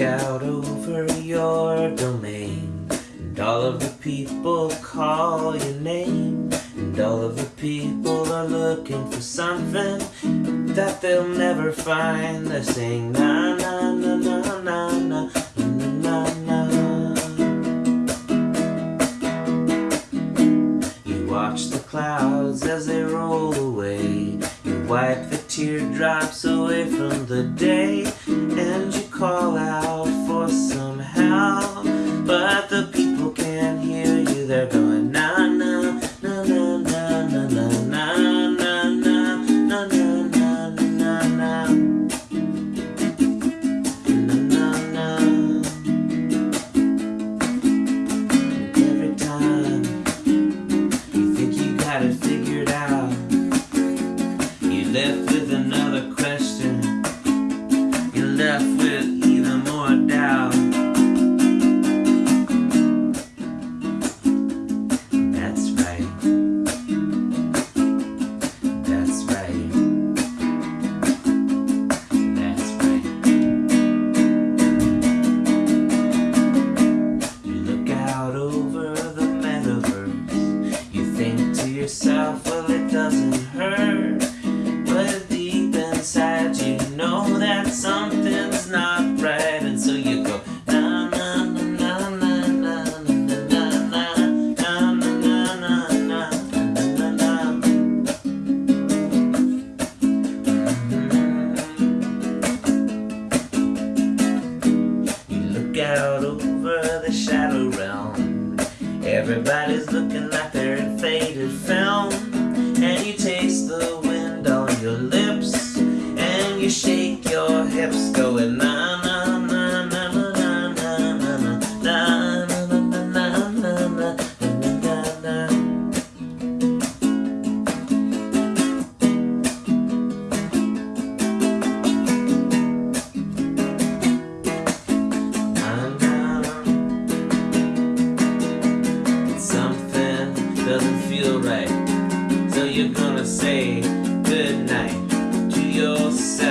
out over your domain And all of the people call your name And all of the people are looking for something That they'll never find. They're saying na na na na na na na na. You watch the clouds as they roll away. You wipe the teardrops away from the day And you call out for some help But the people can't hear you They're going na na na na na na na na na na na na na na na na na Every time you think you got it figured doesn't hurt But deep inside you know that something's not right And so you go You look out over the shadow realm. Everybody's looking like they're in faded film. And you taste the wind on your lips. And you shake your hips, going na na na na na na na na na na na na na na na na na Something doesn't feel right. So you're gonna say goodnight to yourself.